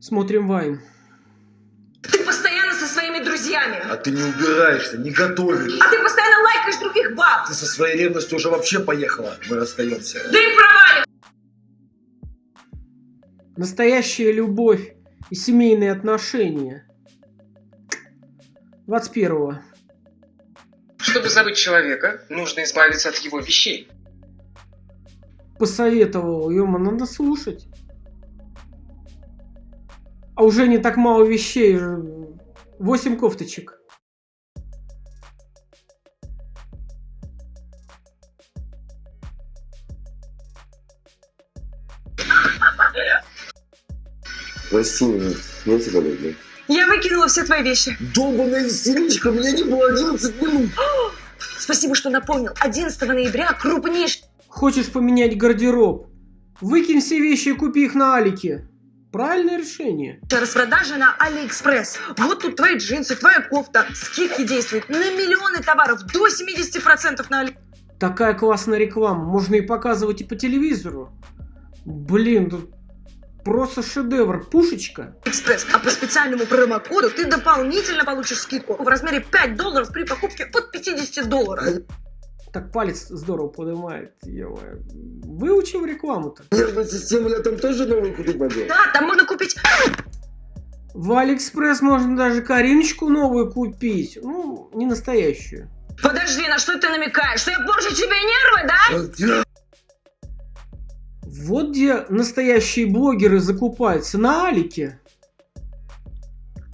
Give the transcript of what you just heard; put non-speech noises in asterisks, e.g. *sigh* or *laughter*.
Смотрим Вайн. Ты постоянно со своими друзьями. А ты не убираешься, не готовишь. А ты постоянно лайкаешь других баб. Ты со своей ревностью уже вообще поехала. Мы расстаемся. Да и провали. Настоящая любовь и семейные отношения. 21 Чтобы забыть человека, нужно избавиться от его вещей. посоветовал, ема, надо слушать. А уже не так мало вещей. 8 кофточек. Прости меня, я тебя люблю. Я выкинула все твои вещи. Долбаная истеричка, меня не было 11 минут. *gasps* Спасибо, что напомнил. 11 ноября крупнейший Хочешь поменять гардероб? Выкинь все вещи и купи их на Алике. Правильное решение. распродажа на Алиэкспресс. Вот тут твои джинсы, твоя кофта. Скидки действуют на миллионы товаров. До 70% на Али... Такая классная реклама. Можно и показывать и по телевизору. Блин, тут просто шедевр. Пушечка. Экспресс. А по специальному промокоду ты дополнительно получишь скидку в размере 5 долларов при покупке от 50 долларов. Так палец здорово поднимает. ё-моё. Выучил рекламу-то. Нервная система, я там тоже новую купить могу. Да, там можно купить... В Алиэкспресс можно даже Кариночку новую купить. Ну, не настоящую. Подожди, на что ты намекаешь? Что я порчу тебе нервы, да? Вот где настоящие блогеры закупаются. На Алике.